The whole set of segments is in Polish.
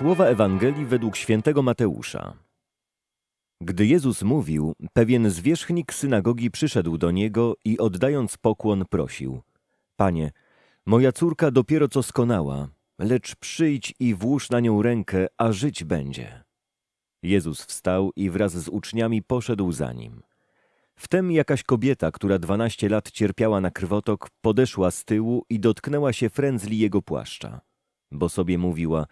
Słowa Ewangelii według świętego Mateusza. Gdy Jezus mówił, pewien zwierzchnik synagogi przyszedł do niego i oddając pokłon prosił: Panie, moja córka dopiero co skonała, lecz przyjdź i włóż na nią rękę, a żyć będzie. Jezus wstał i wraz z uczniami poszedł za nim. Wtem jakaś kobieta, która dwanaście lat cierpiała na krwotok, podeszła z tyłu i dotknęła się frędzli jego płaszcza, bo sobie mówiła,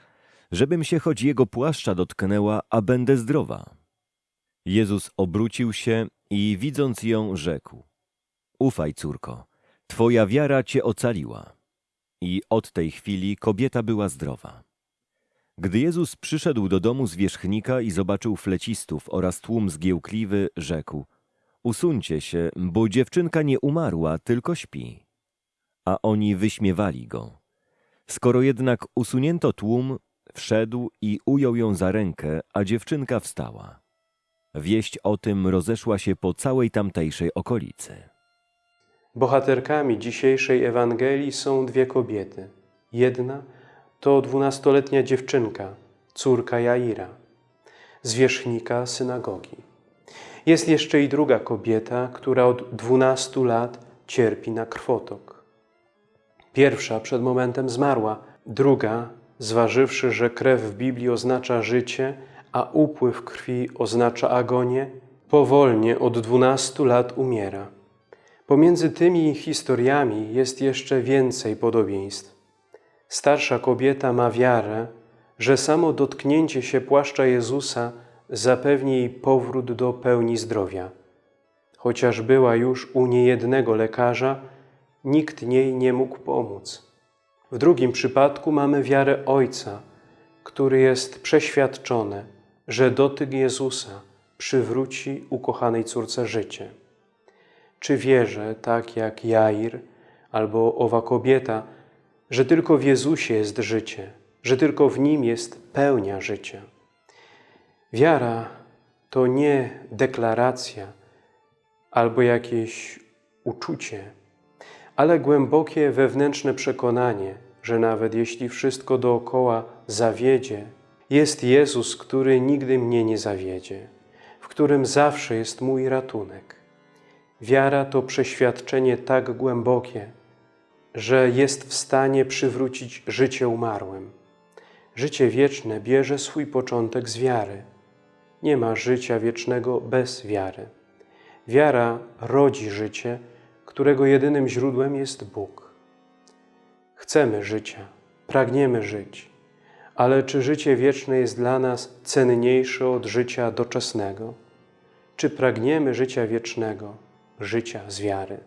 żebym się choć jego płaszcza dotknęła, a będę zdrowa. Jezus obrócił się i widząc ją rzekł, ufaj córko, twoja wiara cię ocaliła. I od tej chwili kobieta była zdrowa. Gdy Jezus przyszedł do domu zwierzchnika i zobaczył flecistów oraz tłum zgiełkliwy, rzekł – Usuńcie się, bo dziewczynka nie umarła, tylko śpi. A oni wyśmiewali go. Skoro jednak usunięto tłum, wszedł i ujął ją za rękę, a dziewczynka wstała. Wieść o tym rozeszła się po całej tamtejszej okolicy. Bohaterkami dzisiejszej Ewangelii są dwie kobiety. Jedna to dwunastoletnia dziewczynka, córka Jaira, zwierzchnika synagogi. Jest jeszcze i druga kobieta, która od dwunastu lat cierpi na krwotok. Pierwsza przed momentem zmarła, druga, zważywszy, że krew w Biblii oznacza życie, a upływ krwi oznacza agonię, powolnie od dwunastu lat umiera. Pomiędzy tymi historiami jest jeszcze więcej podobieństw. Starsza kobieta ma wiarę, że samo dotknięcie się płaszcza Jezusa zapewni jej powrót do pełni zdrowia. Chociaż była już u niejednego lekarza, nikt jej nie mógł pomóc. W drugim przypadku mamy wiarę Ojca, który jest przeświadczony, że dotyk Jezusa przywróci ukochanej córce życie. Czy wierzę, tak jak Jair albo owa kobieta, że tylko w Jezusie jest życie, że tylko w Nim jest pełnia życia? Wiara to nie deklaracja albo jakieś uczucie, ale głębokie wewnętrzne przekonanie, że nawet jeśli wszystko dookoła zawiedzie, jest Jezus, który nigdy mnie nie zawiedzie, w którym zawsze jest mój ratunek. Wiara to przeświadczenie tak głębokie, że jest w stanie przywrócić życie umarłym. Życie wieczne bierze swój początek z wiary. Nie ma życia wiecznego bez wiary. Wiara rodzi życie, którego jedynym źródłem jest Bóg. Chcemy życia, pragniemy żyć, ale czy życie wieczne jest dla nas cenniejsze od życia doczesnego? Czy pragniemy życia wiecznego, życia z wiary?